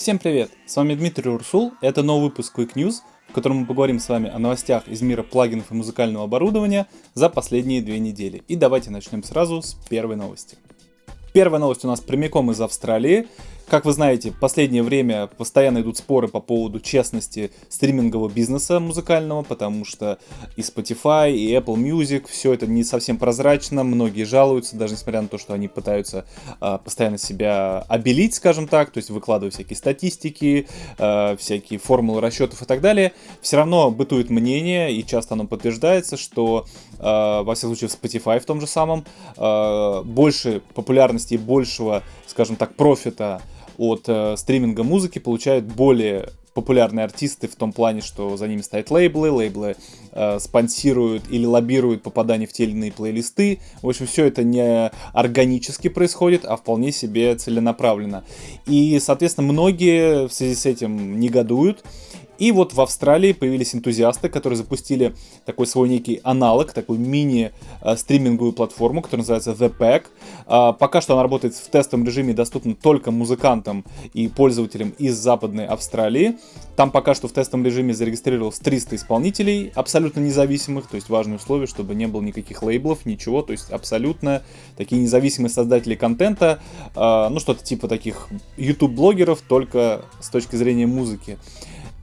Всем привет! С вами Дмитрий Урсул, это новый выпуск Quick News, в котором мы поговорим с вами о новостях из мира плагинов и музыкального оборудования за последние две недели. И давайте начнем сразу с первой новости. Первая новость у нас прямиком из Австралии. Как вы знаете, в последнее время постоянно идут споры по поводу честности стримингового бизнеса музыкального, потому что и Spotify, и Apple Music, все это не совсем прозрачно, многие жалуются, даже несмотря на то, что они пытаются э, постоянно себя обелить, скажем так, то есть выкладывая всякие статистики, э, всякие формулы расчетов и так далее, все равно бытует мнение, и часто оно подтверждается, что, э, во всяком случае, в Spotify в том же самом, э, больше популярности и большего, скажем так, профита от э, стриминга музыки получают более популярные артисты в том плане, что за ними стоят лейблы, лейблы э, спонсируют или лоббируют попадание в те или иные плейлисты. В общем, все это не органически происходит, а вполне себе целенаправленно. И, соответственно, многие в связи с этим негодуют. И вот в Австралии появились энтузиасты, которые запустили такой свой некий аналог, такую мини-стриминговую платформу, которая называется The Pack. А, пока что она работает в тестовом режиме, доступна только музыкантам и пользователям из Западной Австралии. Там пока что в тестовом режиме зарегистрировалось 300 исполнителей, абсолютно независимых, то есть важное условие, чтобы не было никаких лейблов, ничего, то есть абсолютно такие независимые создатели контента, а, ну что-то типа таких YouTube-блогеров, только с точки зрения музыки.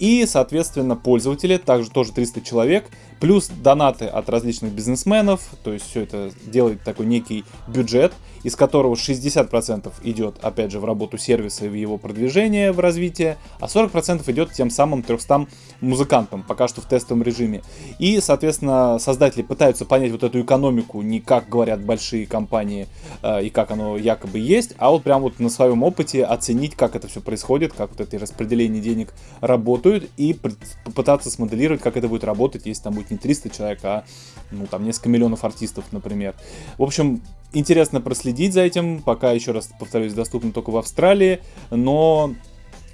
И, соответственно, пользователи, также тоже 300 человек, плюс донаты от различных бизнесменов, то есть все это делает такой некий бюджет, из которого 60% идет, опять же, в работу сервиса и в его продвижение, в развитие, а 40% идет тем самым 300 музыкантам, пока что в тестовом режиме. И, соответственно, создатели пытаются понять вот эту экономику, не как говорят большие компании э, и как оно якобы есть, а вот прям вот на своем опыте оценить, как это все происходит, как вот эти распределения денег работают и попытаться смоделировать, как это будет работать, если там будет не 300 человек, а ну, там несколько миллионов артистов, например. В общем, интересно проследить за этим, пока, еще раз повторюсь, доступно только в Австралии, но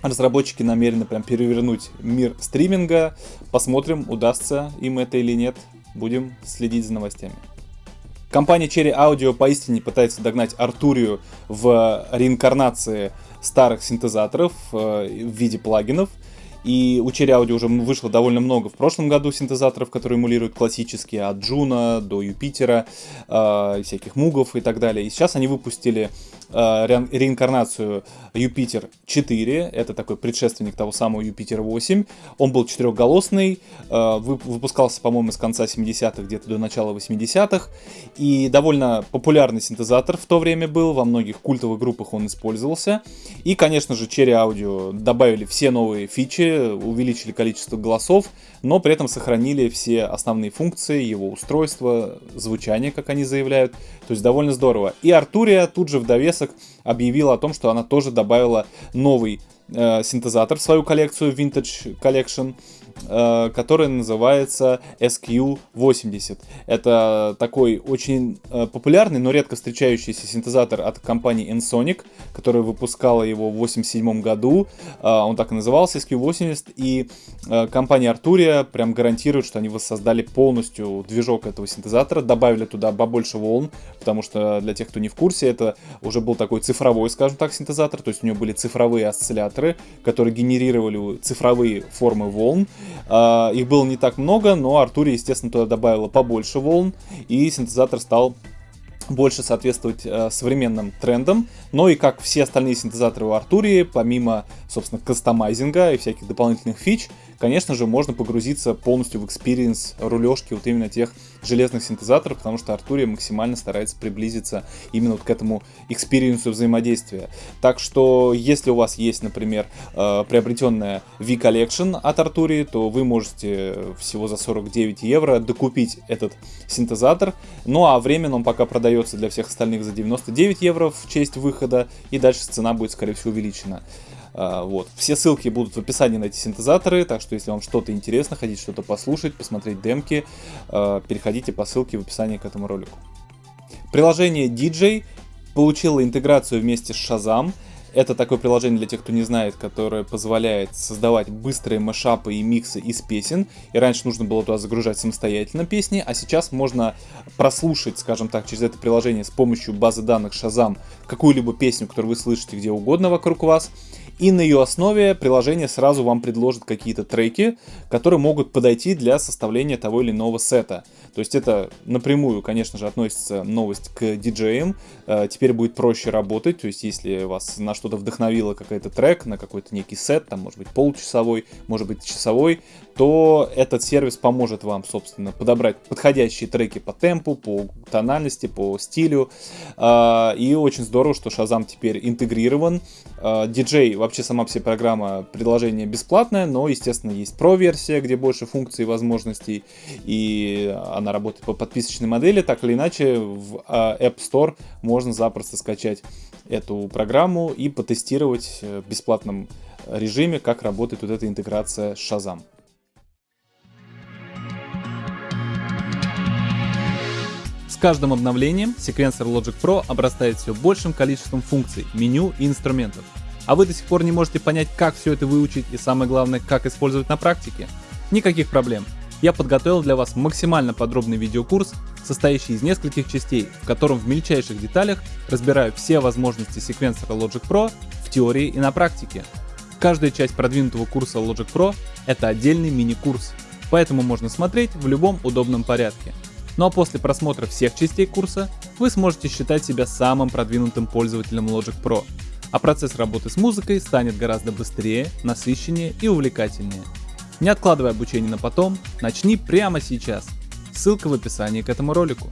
разработчики намерены прям перевернуть мир стриминга. Посмотрим, удастся им это или нет. Будем следить за новостями. Компания Cherry Audio поистине пытается догнать Артурию в реинкарнации старых синтезаторов э, в виде плагинов – и у Cherry Audio уже вышло довольно много в прошлом году синтезаторов, которые эмулируют классические, от Джуна до Юпитера, э, всяких мугов и так далее. И сейчас они выпустили э, ре реинкарнацию Юпитер 4, это такой предшественник того самого Юпитера 8. Он был четырехголосный, э, выпускался, по-моему, с конца 70-х, где-то до начала 80-х. И довольно популярный синтезатор в то время был, во многих культовых группах он использовался. И, конечно же, Cherry Audio добавили все новые фичи, увеличили количество голосов, но при этом сохранили все основные функции, его устройство, звучание, как они заявляют. То есть довольно здорово. И Артурия тут же в довесок объявила о том, что она тоже добавила новый э, синтезатор в свою коллекцию Vintage Collection. Э, который называется SQ80. Это такой очень э, популярный, но редко встречающийся синтезатор от компании Ensonic, которая выпускала его в 87 году. Э, он так и назывался, SQ80. И компания Arturia прям гарантирует, что они воссоздали полностью движок этого синтезатора, добавили туда побольше волн, потому что для тех, кто не в курсе, это уже был такой цифровой, скажем так, синтезатор, то есть у него были цифровые осцилляторы, которые генерировали цифровые формы волн, их было не так много, но Артурия, естественно, туда добавила побольше волн, и синтезатор стал больше соответствовать э, современным трендам. Но и как все остальные синтезаторы у Артурии, помимо, собственно, customizing а и всяких дополнительных фич, конечно же, можно погрузиться полностью в experience рулежки вот именно тех железных синтезаторов, потому что Артурия максимально старается приблизиться именно вот к этому experience у взаимодействия. Так что, если у вас есть, например, э, приобретенная V-Collection от Артурии, то вы можете всего за 49 евро докупить этот синтезатор. Ну а временно он пока продается для всех остальных за 99 евро в честь выхода, и дальше цена будет, скорее всего, увеличена. А, вот. Все ссылки будут в описании на эти синтезаторы, так что если вам что-то интересно, хотите что-то послушать, посмотреть демки, а, переходите по ссылке в описании к этому ролику. Приложение DJ получило интеграцию вместе с Shazam. Это такое приложение для тех, кто не знает, которое позволяет создавать быстрые машапы и миксы из песен. И раньше нужно было туда загружать самостоятельно песни, а сейчас можно прослушать, скажем так, через это приложение с помощью базы данных Shazam какую-либо песню, которую вы слышите где угодно вокруг вас и на ее основе приложение сразу вам предложит какие-то треки, которые могут подойти для составления того или иного сета. То есть это напрямую, конечно же, относится новость к диджеям. Э, теперь будет проще работать, то есть если вас на что-то вдохновило какой-то трек, на какой-то некий сет, там может быть полчасовой, может быть часовой, то этот сервис поможет вам, собственно, подобрать подходящие треки по темпу, по тональности, по стилю. Э, и очень здорово, что Shazam теперь интегрирован. DJ, э, вообще сама все программа, предложение бесплатное, но, естественно, есть Pro-версия, где больше функций и возможностей, и она она работает по подписочной модели, так или иначе в а, App Store можно запросто скачать эту программу и потестировать в бесплатном режиме, как работает вот эта интеграция с Shazam. С каждым обновлением секвенсор Logic Pro обрастает все большим количеством функций, меню и инструментов. А вы до сих пор не можете понять, как все это выучить и самое главное, как использовать на практике? Никаких проблем я подготовил для вас максимально подробный видеокурс, состоящий из нескольких частей, в котором в мельчайших деталях разбираю все возможности секвенсора Logic Pro в теории и на практике. Каждая часть продвинутого курса Logic Pro — это отдельный мини-курс, поэтому можно смотреть в любом удобном порядке. Ну а после просмотра всех частей курса вы сможете считать себя самым продвинутым пользователем Logic Pro, а процесс работы с музыкой станет гораздо быстрее, насыщеннее и увлекательнее. Не откладывай обучение на потом, начни прямо сейчас. Ссылка в описании к этому ролику.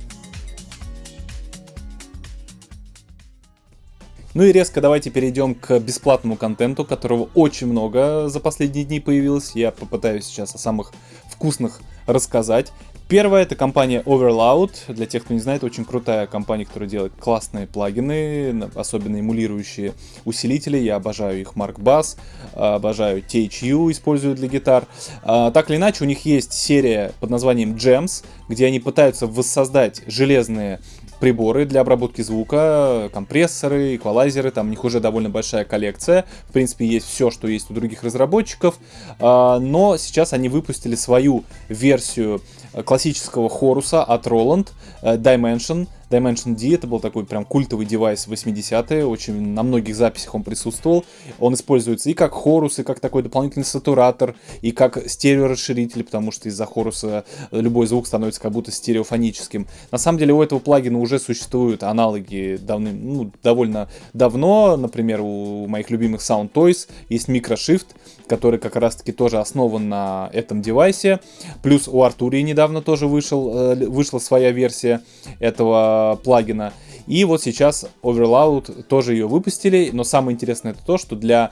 Ну и резко давайте перейдем к бесплатному контенту, которого очень много за последние дни появилось. Я попытаюсь сейчас о самых вкусных рассказать. Первая это компания Overloud. Для тех, кто не знает, очень крутая компания, которая делает классные плагины, особенно эмулирующие усилители. Я обожаю их Mark Bass, обожаю THU, использую для гитар. А, так или иначе, у них есть серия под названием Gems, где они пытаются воссоздать железные приборы для обработки звука, компрессоры, эквалайзеры, там у них уже довольно большая коллекция. В принципе, есть все, что есть у других разработчиков. А, но сейчас они выпустили свою версию классического хоруса от Roland, э, Dimension, Dimension D, это был такой прям культовый девайс 80-е, очень на многих записях он присутствовал. Он используется и как хорус, и как такой дополнительный сатуратор, и как стереорасширитель, потому что из-за хоруса любой звук становится как будто стереофоническим. На самом деле у этого плагина уже существуют аналоги давным, ну, довольно давно, например, у моих любимых Sound Toys есть Microshift, который как раз-таки тоже основан на этом девайсе. Плюс у Arturia недавно тоже вышел, э, вышла своя версия этого плагина. И вот сейчас Overloud тоже ее выпустили, но самое интересное это то, что для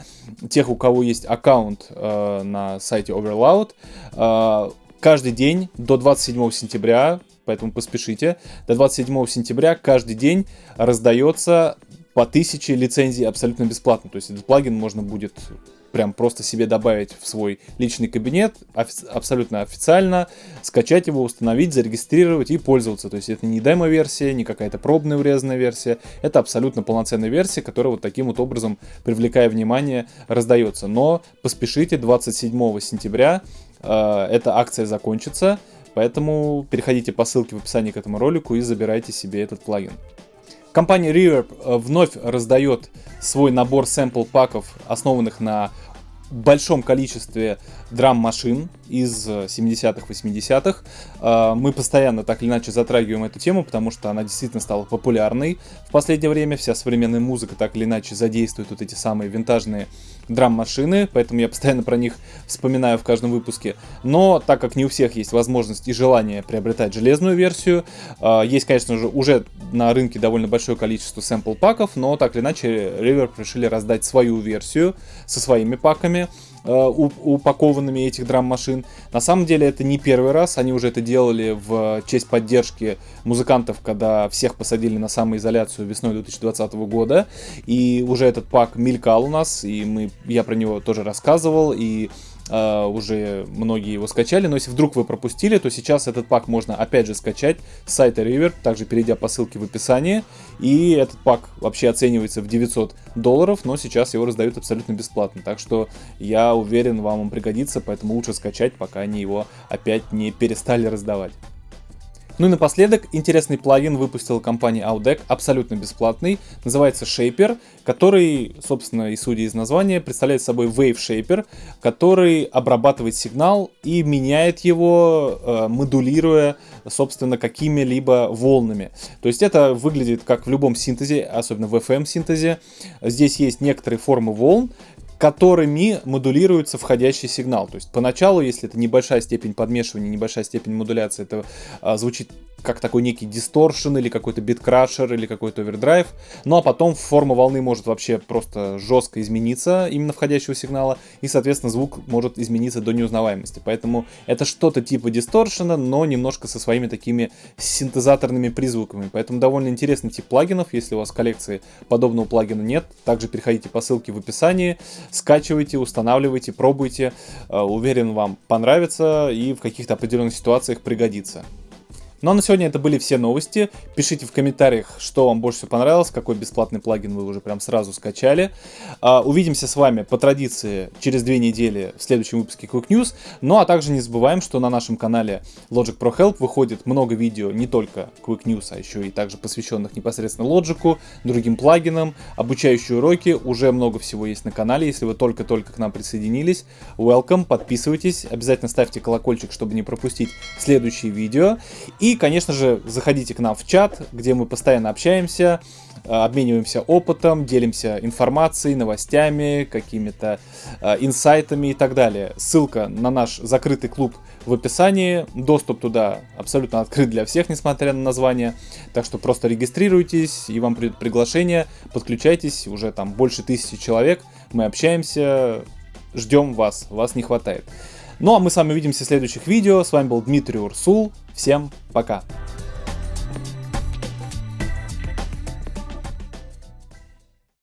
тех, у кого есть аккаунт э, на сайте Overloud, э, каждый день до 27 сентября, поэтому поспешите, до 27 сентября каждый день раздается по 1000 лицензий абсолютно бесплатно. То есть этот плагин можно будет прям просто себе добавить в свой личный кабинет, офи- абсолютно официально, скачать его, установить, зарегистрировать и пользоваться. То есть это не демо-версия, не какая-то пробная урезанная версия, это абсолютно полноценная версия, которая вот таким вот образом, привлекая внимание, раздается. Но поспешите, 27 сентября э, эта акция закончится, поэтому переходите по ссылке в описании к этому ролику и забирайте себе этот плагин. Компания Reverb э, вновь раздает свой набор сэмпл-паков, основанных на большом количестве драм-машин из 70-х, 80-х. А, мы постоянно так или иначе затрагиваем эту тему, потому что она действительно стала популярной в последнее время. Вся современная музыка так или иначе задействует вот эти самые винтажные драм-машины, поэтому я постоянно про них вспоминаю в каждом выпуске. Но так как не у всех есть возможность и желание приобретать железную версию, а, есть, конечно же, уже на рынке довольно большое количество сэмпл-паков, но так или иначе Reverb решили раздать свою версию со своими паками. Э, упакованными этих драм-машин. На самом деле это не первый раз, они уже это делали в честь поддержки музыкантов, когда всех посадили на самоизоляцию весной 2020 года, и уже этот пак мелькал у нас, и мы, я про него тоже рассказывал, и э, уже многие его скачали, но если вдруг вы пропустили, то сейчас этот пак можно опять же скачать с сайта River, также перейдя по ссылке в описании, и этот пак вообще оценивается в 900 долларов, но сейчас его раздают абсолютно бесплатно, так что я уверен, вам он пригодится, поэтому лучше скачать, пока они его опять не перестали раздавать. Ну и напоследок, интересный плагин выпустила компания Audec, абсолютно бесплатный, называется Shaper, который, собственно, и судя из названия, представляет собой Wave Shaper, который обрабатывает сигнал и меняет его, э, модулируя, собственно, какими-либо волнами. То есть это выглядит как в любом синтезе, особенно в FM-синтезе. Здесь есть некоторые формы волн, которыми модулируется входящий сигнал. То есть поначалу, если это небольшая степень подмешивания, небольшая степень модуляции, это а, звучит как такой некий дисторшн или какой-то биткрашер или какой-то овердрайв. Ну а потом форма волны может вообще просто жестко измениться именно входящего сигнала и, соответственно, звук может измениться до неузнаваемости. Поэтому это что-то типа дисторшена, но немножко со своими такими синтезаторными призвуками. Поэтому довольно интересный тип плагинов. Если у вас в коллекции подобного плагина нет, также переходите по ссылке в описании, скачивайте, устанавливайте, пробуйте. Э, уверен, вам понравится и в каких-то определенных ситуациях пригодится. Ну а на сегодня это были все новости. Пишите в комментариях, что вам больше всего понравилось, какой бесплатный плагин вы уже прям сразу скачали. Uh, увидимся с вами по традиции через две недели в следующем выпуске Quick News. Ну а также не забываем, что на нашем канале Logic Pro Help выходит много видео не только Quick News, а еще и также посвященных непосредственно Logic, другим плагинам, обучающие уроки. Уже много всего есть на канале. Если вы только-только к нам присоединились, welcome, подписывайтесь. Обязательно ставьте колокольчик, чтобы не пропустить следующие видео. И конечно же, заходите к нам в чат, где мы постоянно общаемся, э, обмениваемся опытом, делимся информацией, новостями, какими-то э, инсайтами и так далее. Ссылка на наш закрытый клуб в описании. Доступ туда абсолютно открыт для всех, несмотря на название. Так что просто регистрируйтесь, и вам придет приглашение, подключайтесь, уже там больше тысячи человек. Мы общаемся, ждем вас, вас не хватает. Ну а мы с вами увидимся в следующих видео. С вами был Дмитрий Урсул. Всем пока!